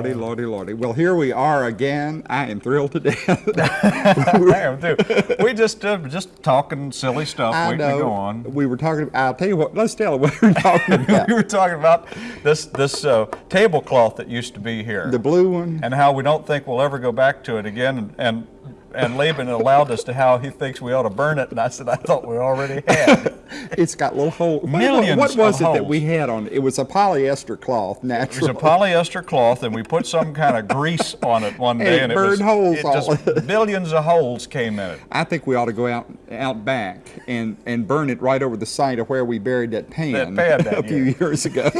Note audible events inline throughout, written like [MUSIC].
lordy, lordy, lordy. Well, here we are again. I am thrilled to death. I am too. We just uh, just talking silly stuff, I waiting know. to go on. We were talking. I'll tell you what. Let's tell what we were [LAUGHS] talking about. we were talking about this this uh, tablecloth that used to be here, the blue one. and how we don't think we'll ever go back to it again. And and, and Laban allowed us to how he thinks we ought to burn it, and I said I thought we already had. [LAUGHS] It's got little holes. What- Millions What, was of it that we had on it? It was a polyester cloth, naturally. It was a polyester cloth, and we put some kind of grease on it one And day, it and it was burned holes it all- just [LAUGHS] billions of holes came in it. I think we ought to go out out back and, and burn it right over the site of where we buried that pan, That pan [LAUGHS] a down few years ago.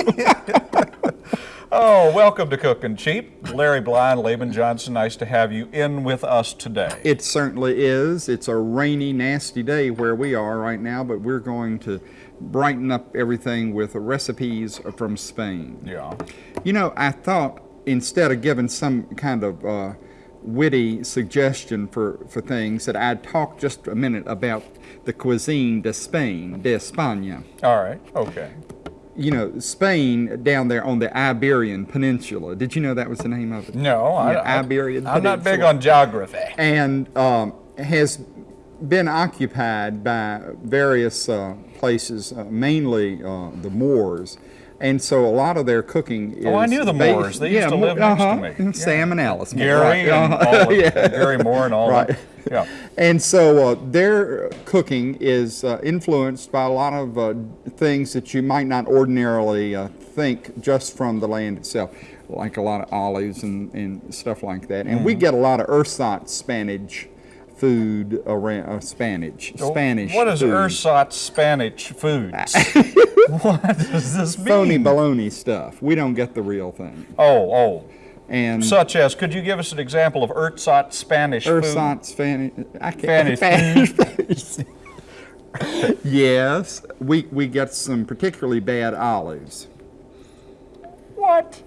Oh, welcome to Cooking Cheap. Larry Bly and Laban Johnson, nice to have you in with us today. It certainly is. It's a rainy, nasty day where we are right now, but we're going to brighten up everything with recipes from Spain. Yeah. You know, I thought instead of giving some kind of uh, witty suggestion for, for things, that I'd talk just a minute about the cuisine de Spain, de España. All right. Okay. You know, Spain down there on the Iberian Peninsula. Did you know that was the name of it? No, I, Yeah, I, Iberian I'm not big on geography. and um, has been occupied by various uh, places, uh, mainly uh, the Moors. And so a lot of their cooking is. Oh, I knew the Moors. They used to live next to uh-huh. me. Sam and Alice. Gary right, and all of, [LAUGHS] Yeah. Gary Moore and all Right. that. Yeah. And so uh, their cooking is uh, influenced by a lot of uh, things that you might not ordinarily uh, think just from the land itself, like a lot of olives and, and stuff like that. And Mm-hmm. we get a lot of ersatz Spanish food around uh, Spanish Spanish. What is food. ersatz Spanish foods? [LAUGHS] [LAUGHS] what does this mean? Phony baloney stuff. We don't get the real thing. Oh, oh. And Such as, could you give us an example of ersatz Spanish food? ersatz Spanish. I can't. Spanish Spanish. [LAUGHS] yes, we we get some particularly bad olives. What?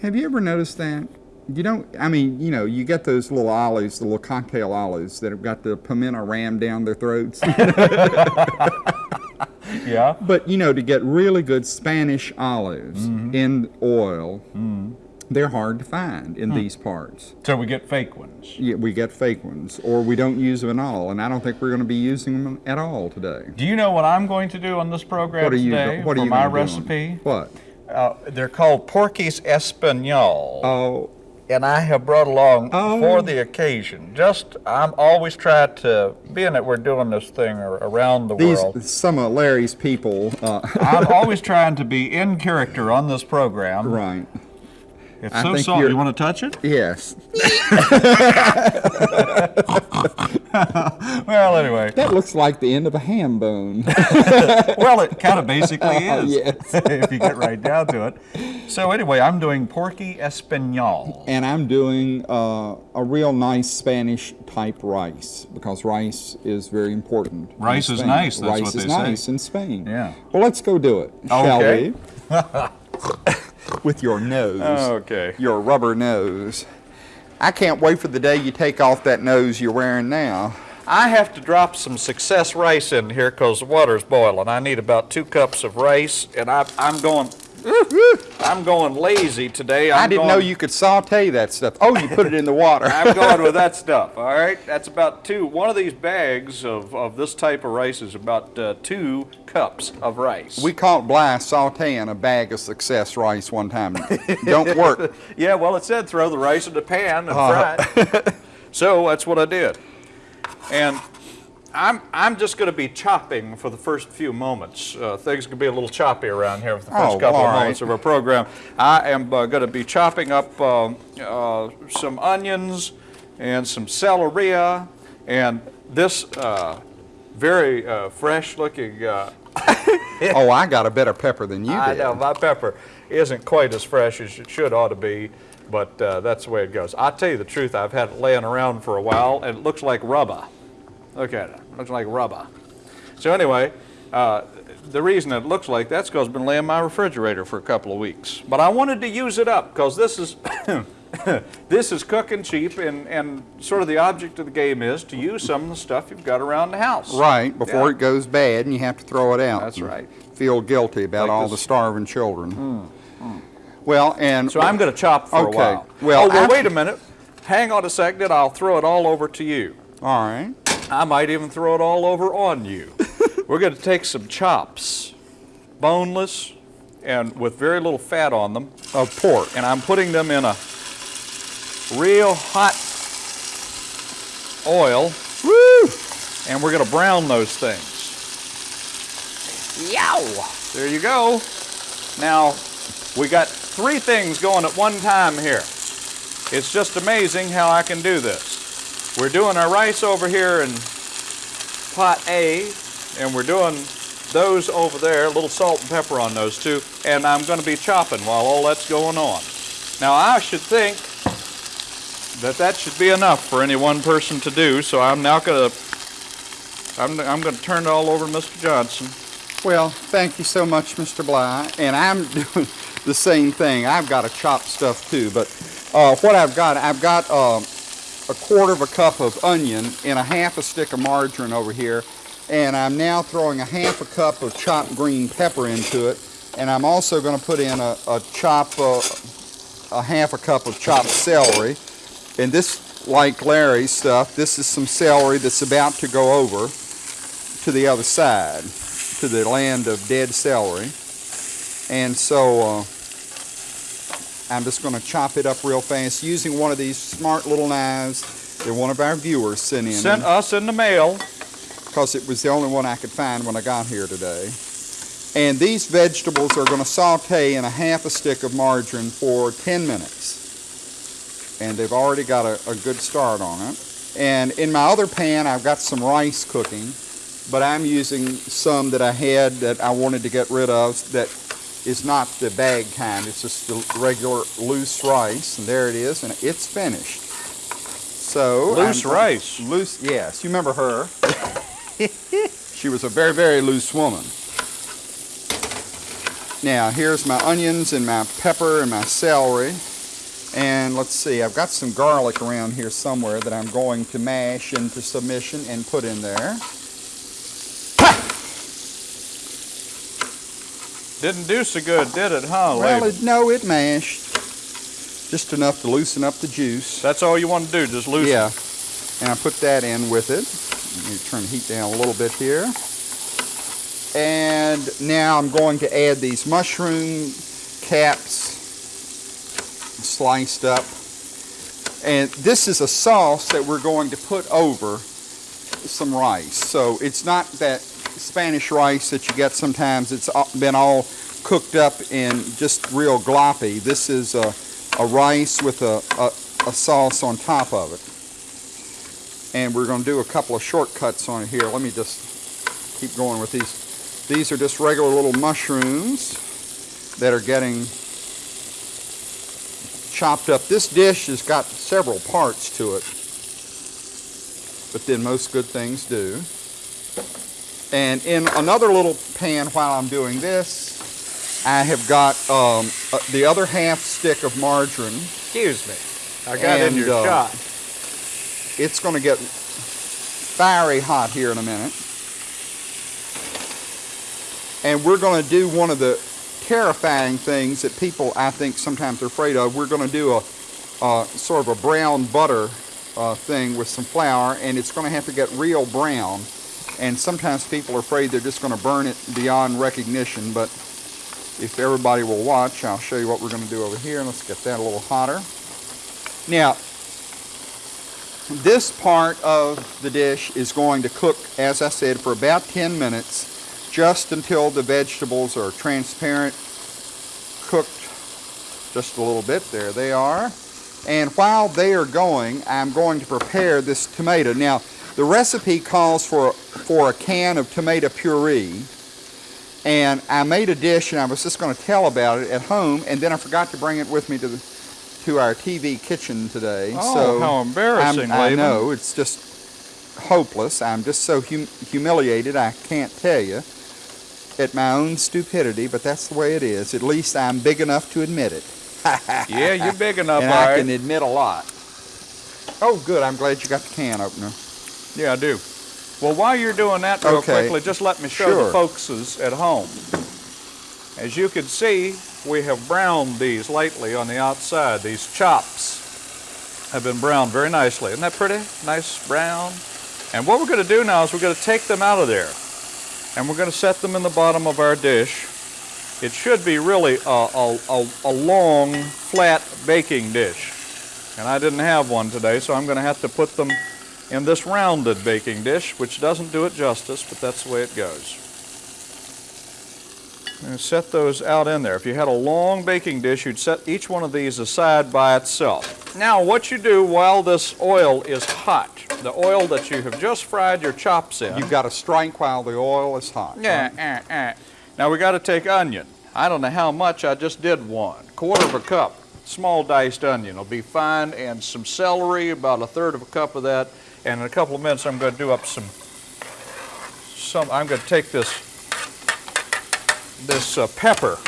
Have you ever noticed that? You don't, I mean, you know, you get those little olives, the little cocktail olives that have got the pimento rammed down their throats. [LAUGHS] [LAUGHS] Yeah. but, you know, to get really good Spanish olives Mm-hmm. in oil, they're hard to find Hmm. in these parts. So we get fake ones. Yeah, we get fake ones, or we don't use them at all, and I don't think we're going to be using them at all today. Do you know what I'm going to do on this program What are you? today What are for you my on- recipe? What? Uh, they're called Porky's Espanol. Oh, and I have brought along Oh. for the occasion. Just, I'm always trying to, being that we're doing this thing around the these world, some of Larry's people. Uh, I'm [LAUGHS] always trying to be in character on this program. right. It's I so think soft. you're- You want to touch it? Yes. [LAUGHS] Well, anyway. That looks like the end of a ham bone. [LAUGHS] well, it kind of basically [LAUGHS] is. Yes. if you get right down to it. So anyway, I'm doing Porky Espanol. and I'm doing uh, a real nice Spanish type rice because rice is very important. Rice is nice, that's rice what is they say. nice in Spain. Yeah. Well, let's go do it, shall Okay. we? With your nose. Oh, okay. Your rubber nose. I can't wait for the day you take off that nose you're wearing now. I have to drop some success rice in here because the water's boiling. I need about two cups of rice, and I, I'm going. I'm going lazy today. I'm I didn't going, know you could saute that stuff. Oh, you put it in the water. I'm going with that [LAUGHS] stuff. All right, that's about two. One of these bags of, of this type of rice is about uh, two cups of rice. We caught Bly sauteing a bag of success rice one time. Don't work. [LAUGHS] yeah, well, it said throw the rice in the pan and Uh-huh. fry it. [LAUGHS] so that's what I did. And I'm, I'm just going to be chopping for the first few moments. Uh, things can be a little choppy around here for the first Oh, couple of right. moments of our program. I am uh, going to be chopping up uh, uh, some onions and some celery and this uh, very uh, fresh-looking. Uh, [LAUGHS] Oh, I got a better pepper than you I did. know my pepper isn't quite as fresh as it should ought to be, but uh, that's the way it goes. I'll tell you the truth. I've had it laying around for a while, and it looks like rubber. Look at it. Looks like rubber. So anyway, uh, the reason it looks like that's because it's been laying in my refrigerator for a couple of weeks. But I wanted to use it up because this is [COUGHS] this is cooking cheap, and, and sort of the object of the game is to use some of the stuff you've got around the house. Right, before Yeah. it goes bad and you have to throw it out. That's right. Feel guilty about Like all this- the starving children. Well, and So I'm going to chop for Okay. a while. Well, oh, well, after- wait a minute. Hang on a second. and I'll throw it all over to you. all right. I might even throw it all over on you. [LAUGHS] We're going to take some chops, boneless, and with very little fat on them, Of pork. and I'm putting them in a real hot oil, Woo! and we're going to brown those things. Yow! There you go. Now, we got three things going at one time here. It's just amazing how I can do this. We're doing our rice over here in pot A, and we're doing those over there, a little salt and pepper on those two, and I'm going to be chopping while all that's going on. Now, I should think that that should be enough for any one person to do, so I'm now going to I'm, I'm going to turn it all over to Mr. Johnson. Well, thank you so much, Mr. Bly. And I'm [LAUGHS] doing the same thing. I've got to chop stuff too. But uh, what I've got, I've got uh, a quarter of a cup of onion and a half a stick of margarine over here. And I'm now throwing a half a cup of chopped green pepper into it. And I'm also going to put in a, a chop, uh, a half a cup of chopped celery. And this, like Larry's stuff, this is some celery that's about to go over to the other side, to the land of dead celery. And so uh, I'm just going to chop it up real fast using one of these smart little knives that one of our viewers sent in Sent us in the mail. because it was the only one I could find when I got here today. And these vegetables are going to saute in a half a stick of margarine for 10 minutes. And they've already got a, a good start on it. And in my other pan, I've got some rice cooking, but I'm using some that I had that I wanted to get rid of that is not the bag kind. It's just the regular loose rice, and there it is, and it's finished. So Loose I'm- rice. Loose, yes. You remember her? [LAUGHS] she was a very, very loose woman. Now, here's my onions and my pepper and my celery. And let's see, I've got some garlic around here somewhere that I'm going to mash into submission and put in there. Didn't do so good, did it, huh, Well, it, no, it mashed. Just enough to loosen up the juice. That's all you want to do, just loosen. Yeah. And I put that in with it. Let me turn the heat down a little bit here. And now I'm going to add these mushroom caps sliced up. And this is a sauce that we're going to put over some rice. So it's not that Spanish rice that you get sometimes. It's uh, been all cooked up and just real gloppy. This is a, a rice with a, a, a sauce on top of it. And we're going to do a couple of shortcuts on here. Let me just keep going with these. These are just regular little mushrooms that are getting chopped up. This dish has got several parts to it, but then most good things do. And in another little pan while I'm doing this, I have got um, uh, the other half stick of margarine. Excuse me. I got in your uh, shot. It's going to get fiery hot here in a minute. And we're going to do one of the terrifying things that people, I think, sometimes are afraid of. We're going to do a, uh, sort of a brown butter uh, thing with some flour, and it's going to have to get real brown. And sometimes people are afraid they're just going to burn it beyond recognition, but if everybody will watch, I'll show you what we're going to do over here. Let's get that a little hotter. Now, this part of the dish is going to cook, as I said, for about 10 minutes, just until the vegetables are transparent, cooked just a little bit. There they are. And while they are going, I'm going to prepare this tomato. Now, the recipe calls for, for a can of tomato puree. And I made a dish and I was just going to tell about it at home, and then I forgot to bring it with me to the to our TV kitchen today. Oh, so how embarrassing, I'm- I know it's just hopeless. I'm just so hum- humiliated. I can't tell you at my own stupidity, but that's the way it is. At least I'm big enough to admit it. [LAUGHS] Yeah, you're big enough, and I right. can admit a lot. Oh, good. I'm glad you got the can opener. Yeah, I do. Well, while you're doing that real Okay. quickly, just let me show the Sure. folks at home. As you can see, we have browned these lately on the outside. These chops have been browned very nicely. Isn't that pretty? Nice brown. And what we're going to do now is we're going to take them out of there. And we're going to set them in the bottom of our dish. It should be really a, a, a, a long, flat baking dish. And I didn't have one today, so I'm going to have to put them in this rounded baking dish, which doesn't do it justice, but that's the way it goes. And set those out in there. If you had a long baking dish, you'd set each one of these aside by itself. Now, what you do while this oil is hot, the oil that you have just fried your chops in. You've got to strike while the oil is hot. Yeah, right? eh, eh. Now we got to take onion. I don't know how much, I just did one. Quarter of a cup, small diced onion will be fine, and some celery, about a third of a cup of that. And in a couple of minutes, I'm going to do up some, some, I'm going to take this, this uh, pepper,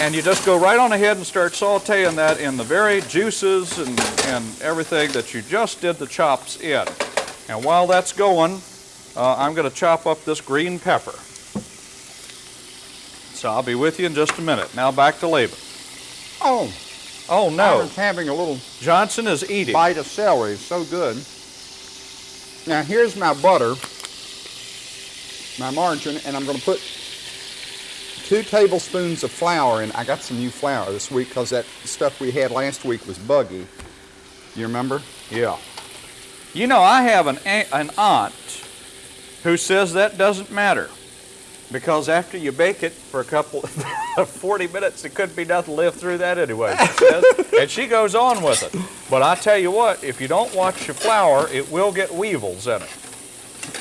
and you just go right on ahead and start sauteing that in the very juices and, and everything that you just did the chops in. And while that's going, uh, I'm going to chop up this green pepper. So I'll be with you in just a minute. Now back to Laban. Oh, Oh I no, was having a little Johnson is eating. bite of celery. It's so good. Now here's my butter, my margarine, and I'm going to put two tablespoons of flour in. I got some new flour this week because that stuff we had last week was buggy. You remember? Yeah. You know, I have an, an aunt who says that doesn't matter because after you bake it for a couple, of [LAUGHS] 40 minutes, it couldn't be nothing live through that anyway, she says. [LAUGHS] and she goes on with it. But I tell you what, if you don't watch your flour, it will get weevils in it.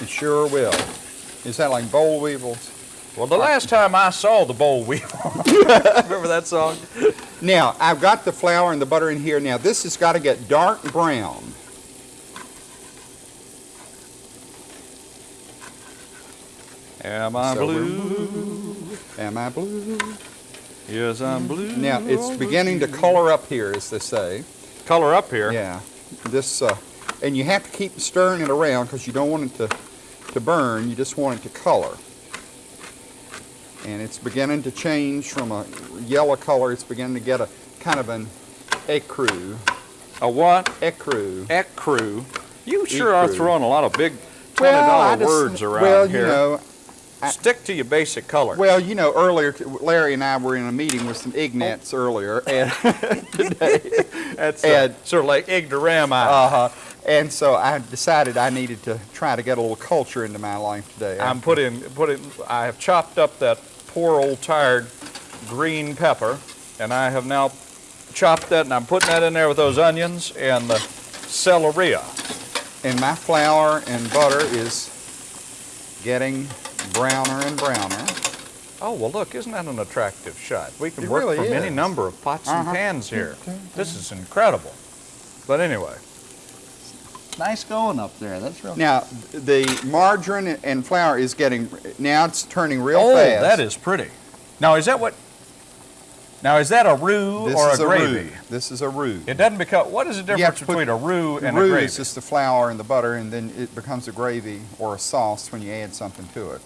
It sure will. Is that like boll weevils? Well, the last time I saw the boll weevil, [LAUGHS] remember that song? Now, I've got the flour and the butter in here. Now, this has got to get dark brown. Am I So blue? Am I blue? Yes, I'm blue. Now, it's beginning to color up here, as they say. Color up here. Yeah. This, uh, and you have to keep stirring it around because you don't want it to, to burn. You just want it to color. And it's beginning to change from a yellow color. It's beginning to get a kind of an ecru. A what? Ecru. Ecru. You sure are throwing a lot of big twenty dollar I just- words around well, here. you know, Stick to your basic colors. well, you know, earlier Larry and I were in a meeting with some Ignats earlier, and [LAUGHS] that's uh, and- sort of like ignorami. uh, and so I decided I needed to try to get a little culture into my life today. I'm putting putting. I have chopped up that poor old tired green pepper, and I have now chopped that, and I'm putting that in there with those onions and the celery. and my flour and butter is getting browner and browner. Oh well, look! Isn't that an attractive shot? We can It work really from any number of pots and Uh-huh. pans here. This is incredible. But anyway, Nice going up there. That's real. Now, the margarine and flour is getting, now it's turning real oh, fast. that is pretty. Now is that what? Now is that a roux This or is a gravy? roux. This is a roux. It doesn't become. What is the difference put- between a roux and roux a gravy? Roux is just the flour and the butter, and then it becomes a gravy or a sauce when you add something to it.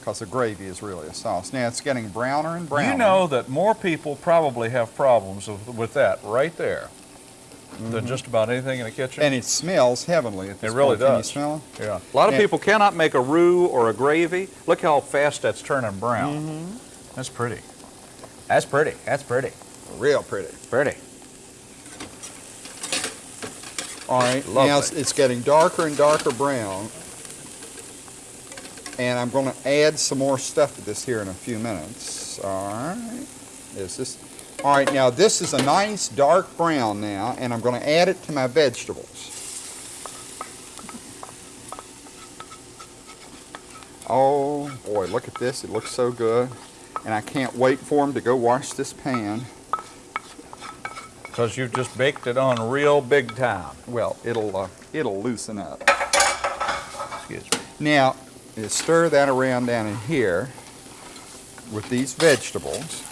Because a gravy is really a sauce. Now it's getting browner and browner. You know that more people probably have problems with, with that right there than just about anything in the kitchen. And it smells heavenly at this It really point. Can you does. smell it? yeah. A lot of Yeah. people cannot make a roux or a gravy. Look how fast that's turning brown. Mm-hmm. That's pretty. That's pretty. That's pretty. Real pretty. Pretty. All right, now Lovely. it's, it's getting darker and darker brown. And I'm going to add some more stuff to this here in a few minutes. All right. Is this? All right, now this is a nice dark brown now, and I'm going to add it to my vegetables. Oh boy, look at this. It looks so good. And I can't wait for them to go wash this pan. Because you've just baked it on real big time. Well, it'll uh, it'll loosen up. Excuse me. Now, you stir that around down in here with these vegetables.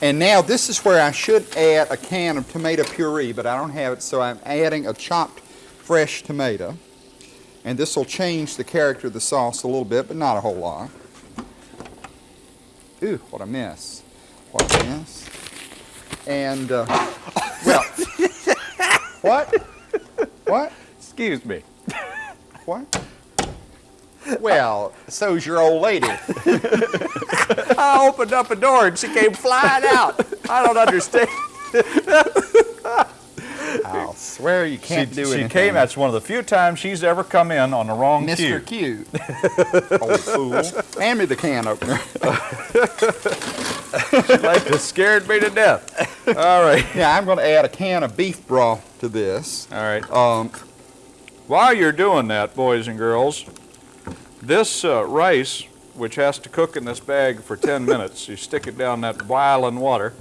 And now this is where I should add a can of tomato puree, but I don't have it, so I'm adding a chopped fresh tomato. And this will change the character of the sauce a little bit, but not a whole lot. Ooh, what a mess. What a mess. And, uh, well, [LAUGHS] what? What? Excuse me. What? Well, so's your old lady. [LAUGHS] I opened up a door and she came flying out. I don't understand. [LAUGHS] I'll swear you can't do it. she came, that's one of the few times she's ever come in on the wrong Mr. cue. Q. [LAUGHS] Old fool. Hand me the can opener. She like it scared me to death. All right. Yeah, I'm going to add a can of beef broth to this. All right. Um, While you're doing that, boys and girls, this uh, rice, which has to cook in this bag for 10 minutes, you stick it down that boiling water,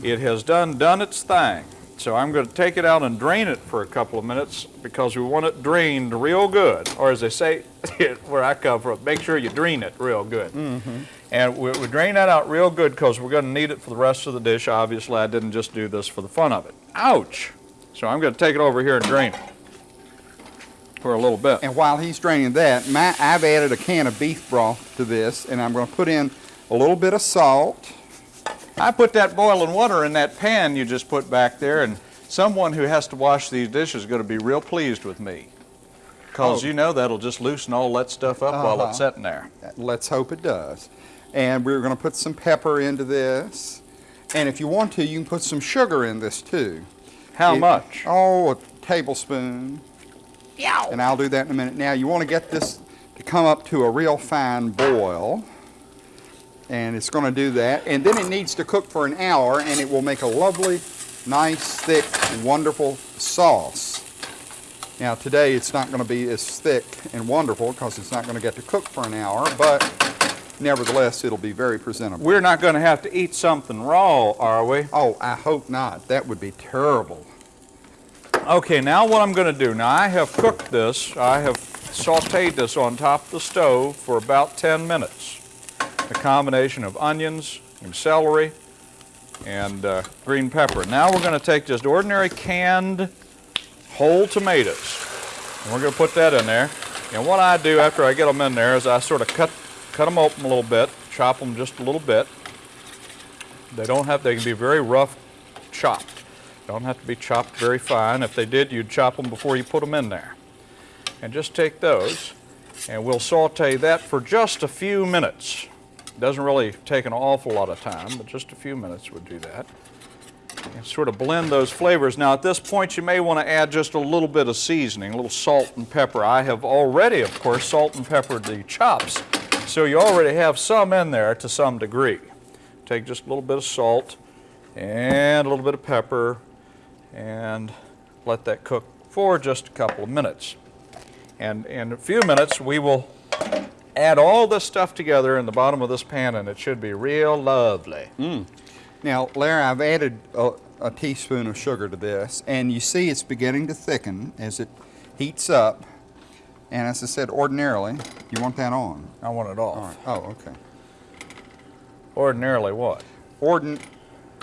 it has done done its thing. So I'm going to take it out and drain it for a couple of minutes because we want it drained real good. Or as they say [LAUGHS] where I come from, make sure you drain it real good. Mm-hmm. And we, we drain that out real good because we're going to need it for the rest of the dish. Obviously, I didn't just do this for the fun of it. Ouch! So I'm going to take it over here and drain it for a little bit. and while he's draining that, my, I've added a can of beef broth to this, and I'm going to put in a little bit of salt. I put that boiling water in that pan you just put back there, and someone who has to wash these dishes is going to be real pleased with me. Because Oh. you know that'll just loosen all that stuff up while it's Uh-huh. sitting there. Let's hope it does. And we're going to put some pepper into this. And if you want to, you can put some sugar in this too. How It- much? Oh, a tablespoon. And I'll do that in a minute. Now, you want to get this to come up to a real fine boil. And it's going to do that. And then it needs to cook for an hour, and it will make a lovely, nice, thick, wonderful sauce. Now, today it's not going to be as thick and wonderful because it's not going to get to cook for an hour, but nevertheless, it'll be very presentable. We're not going to have to eat something raw, are we? Oh, I hope not. That would be terrible. Okay, now what I'm going to do, now I have cooked this, I have sauteed this on top of the stove for about 10 minutes. A combination of onions and celery and uh, green pepper. Now we're going to take just ordinary canned whole tomatoes. And we're going to put that in there. And what I do after I get them in there is I sort of cut, cut them open a little bit, chop them just a little bit. They don't have, they can be very rough chopped. Don't have to be chopped very fine. If they did, you'd chop them before you put them in there. And just take those, and we'll saute that for just a few minutes. Doesn't really take an awful lot of time, but just a few minutes would do that. And sort of blend those flavors. Now at this point you may want to add just a little bit of seasoning, a little salt and pepper. I have already, of course, salt and peppered the chops, so you already have some in there to some degree. Take just a little bit of salt and a little bit of pepper and let that cook for just a couple of minutes. And in a few minutes we will add all this stuff together in the bottom of this pan and it should be real lovely. Mm. Now, Larry, I've added a, a teaspoon of sugar to this, and you see it's beginning to thicken as it heats up. And as I said, ordinarily, you want that on. I want it off. All right. Oh, okay. Ordinarily what? Ordin-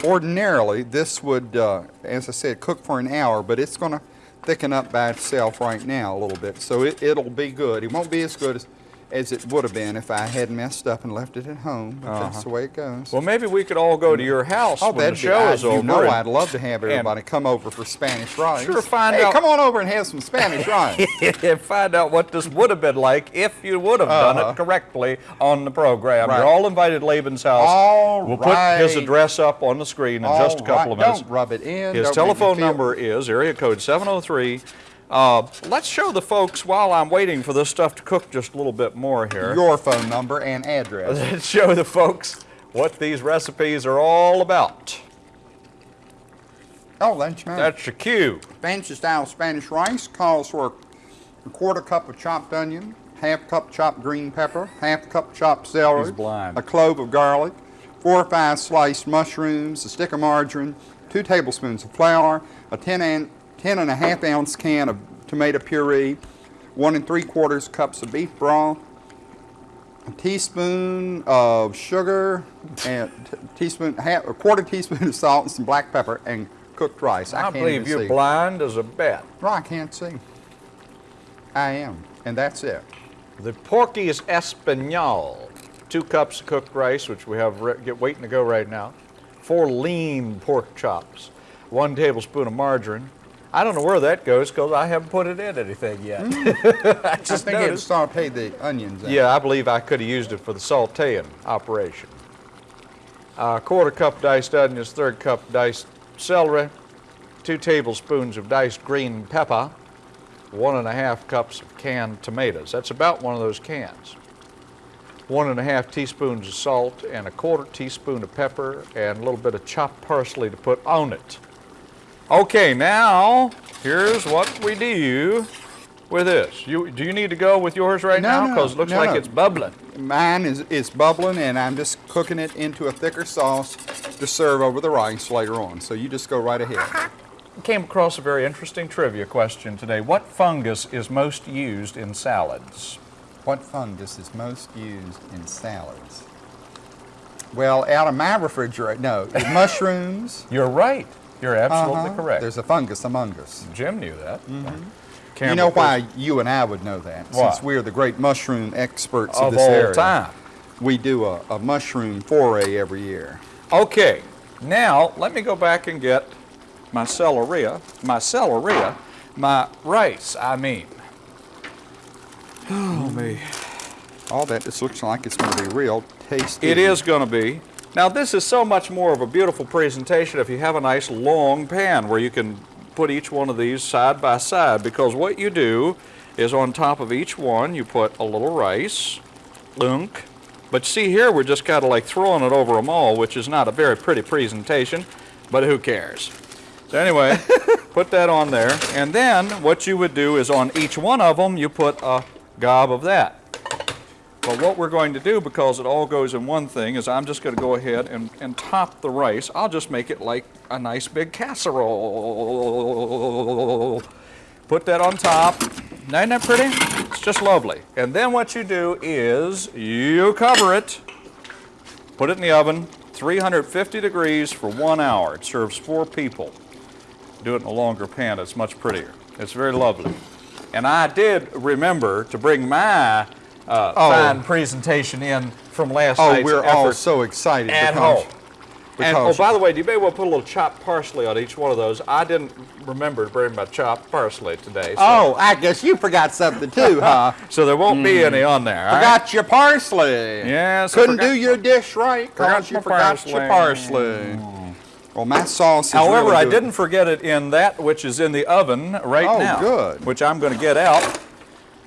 ordinarily, this would, uh, as I said, cook for an hour, but it's going to thicken up by itself right now a little bit. So it, it'll be good. It won't be as good as, as it would have been if I had messed up and left it at home, but that's the way it goes. Well, maybe we could all go to your house Oh, when the that'd be, show I, is you over. know and- I'd love to have everybody come over for Spanish rice. Sure, find hey, out- come on over and have some Spanish [LAUGHS] rice. and find out what this would have been like if you would have done Uh-huh. it correctly on the program. Right. You're all invited to Laban's house. All we'll put his address up on the screen in just a couple right, of minutes. Don't rub it in. His don't telephone number is area code 703. Uh, let's show the folks while I'm waiting for this stuff to cook just a little bit more here. Your phone number and address. [LAUGHS] Let's show the folks what these recipes are all about. oh, that's. That's your cue. Fancy style Spanish rice calls for a quarter cup of chopped onion, half cup chopped green pepper, half cup chopped celery, a clove of garlic, four or five sliced mushrooms, a stick of margarine, two tablespoons of flour, a 10 and, 10 and a half ounce can of tomato puree, one and three quarters cups of beef broth, a teaspoon of sugar and teaspoon, half, a quarter teaspoon of salt and some black pepper and cooked rice. I, I can't believe you're see. blind as a bat. No, I can't see. I am, and that's it. The Porky's Espanol, two cups of cooked rice, which we have get waiting to go right now, four lean pork chops, one tablespoon of margarine. I don't know where that goes because I haven't put it in anything yet. Mm. [LAUGHS] I I just think it noticed. sauteed the onions. in. Yeah, I believe I could have used it for the sauteing operation. A quarter cup diced onions, third cup diced celery, two tablespoons of diced green pepper, one and a half cups of canned tomatoes. That's about one of those cans. One and a half teaspoons of salt and a quarter teaspoon of pepper and a little bit of chopped parsley to put on it. Okay, now here's what we do with this. You, do you need to go with yours right No, now? no, Because it looks no, like no. it's bubbling. Mine is, is bubbling, and I'm just cooking it into a thicker sauce to serve over the rice later on. So you just go right ahead. Came across a very interesting trivia question today. What fungus is most used in salads? What fungus is most used in salads? Well, out of my refrigerator, no, [LAUGHS] mushrooms. You're right. You're absolutely Uh-huh. correct. There's a fungus among us. Jim knew that. You know why you and I would know that? Why? Since we're the great mushroom experts of, Of this all area. time. We do a, a mushroom foray every year. Okay, now let me go back and get my celery, my celery, my rice, I mean. Oh, me. All that just looks like it's going to be real tasty. It is going to be. Now, this is so much more of a beautiful presentation if you have a nice long pan where you can put each one of these side by side because what you do is on top of each one you put a little rice, lunk. But see here we're just kind of like throwing it over them all, which is not a very pretty presentation, but who cares? So anyway, [LAUGHS] put that on there, and then what you would do is on each one of them you put a gob of that. But what we're going to do, because it all goes in one thing, is I'm just going to go ahead and, and top the rice. I'll just make it like a nice big casserole. Put that on top. Isn't that pretty? It's just lovely. And then what you do is you cover it, put it in the oven, 350 degrees for one hour. It serves four people. Do it in a longer pan, it's much prettier. It's very lovely. And I did remember to bring my uh, Oh. fine presentation in from last Oh, night's we're all so excited. at home. And oh, by the way, do you may well put a little chopped parsley on each one of those. I didn't remember to bring my chopped parsley today. So, Oh, I guess you forgot something too, [LAUGHS] huh? so there won't be any on there. all right? Forgot your parsley. Yes, Couldn't forgot- do your dish right forgot because you forgot your parsley. parsley. Well, my sauce is However, really I didn't forget it in that which is in the oven right Oh, now. good. Which I'm going to get out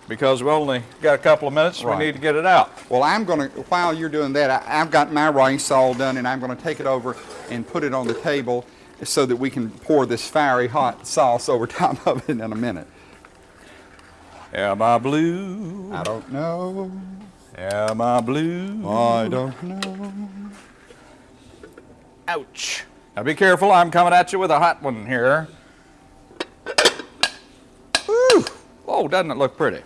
because we only got a couple of minutes. Right. We need to get it out. Well, I'm going to, while you're doing that, I, I've got my rice all done and I'm going to take it over and put it on the table so that we can pour this fiery hot sauce over [LAUGHS] top of it in a minute. Am I blue? I don't know. Am I blue? I don't know. Ouch. Now be careful, I'm coming at you with a hot one here. Whew. Oh, doesn't it look pretty?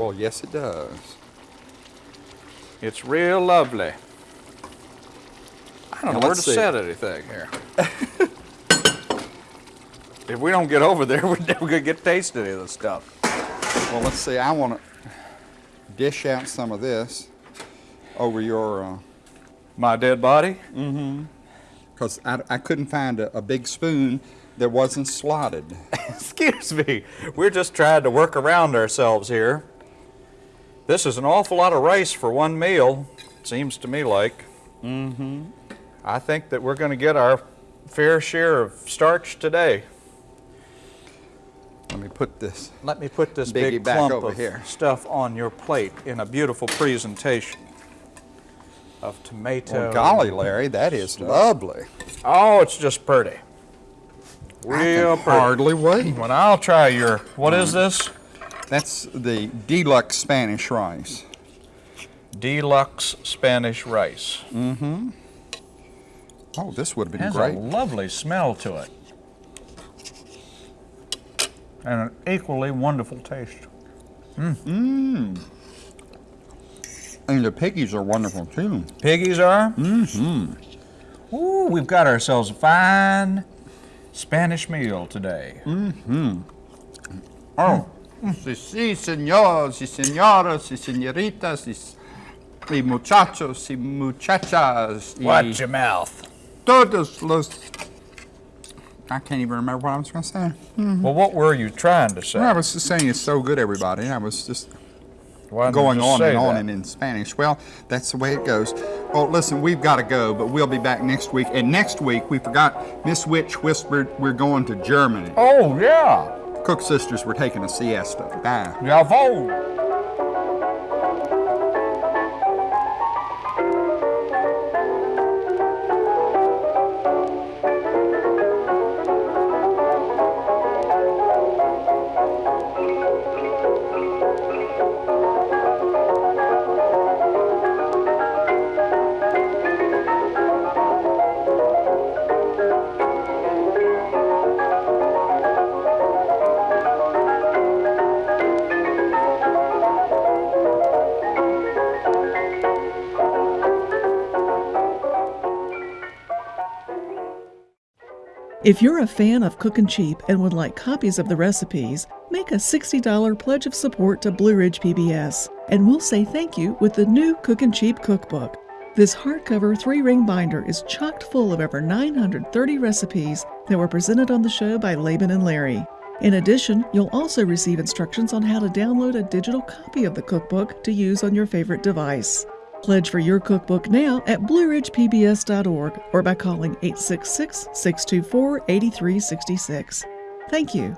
Well, yes, it does. It's real lovely. I don't Now, know where to see. set anything here. if we don't get over there, [LAUGHS] we're never going to get to taste any of this stuff. Well, let's see. I want to dish out some of this over your, uh, My dead body? Mm-hmm. because I, I couldn't find a, a big spoon that wasn't slotted. [LAUGHS] Excuse me. We're just trying to work around ourselves here. This is an awful lot of rice for one meal, it seems to me like. Mm-hmm. I think that we're going to get our fair share of starch today. Let me put this. Let me put this big back clump over of here. stuff on your plate in a beautiful presentation of tomato. Well, golly, Larry, that is lovely. Oh, it's just pretty. Real pretty. hardly wait. When I'll try your, what is this? That's the deluxe Spanish rice. Deluxe Spanish rice. Oh, this would have been has great. a lovely smell to it. And an equally wonderful taste. Mmm. And And the piggies are wonderful too. Piggies are? Mm-hmm. Ooh, we've got ourselves a fine Spanish meal today. Mhm. Oh, sí, sí, señores y señoras y señoritas y, y muchachos y muchachas y Watch your mouth. todos los. I can't even remember what I was going to say. Mm-hmm. Well, what were you trying to say? Well, I was just saying it's so good, everybody. I was just Why didn't you going just on and on that? and in Spanish. Well, that's the way it goes. Well, listen, we've got to go, but we'll be back next week. And next week, we forgot Miss Witch whispered we're going to Germany. Oh, yeah. Cook sisters were taking a siesta. Bye. Jawohl. If you're a fan of Cookin' Cheap and would like copies of the recipes, make a $60 pledge of support to Blue Ridge PBS, and we'll say thank you with the new Cookin' Cheap cookbook. This hardcover three ring binder is chocked full of over 930 recipes that were presented on the show by Laban and Larry. In addition, you'll also receive instructions on how to download a digital copy of the cookbook to use on your favorite device. Pledge for your cookbook now at blueridgepbs.org or by calling 866 624 8366. Thank you.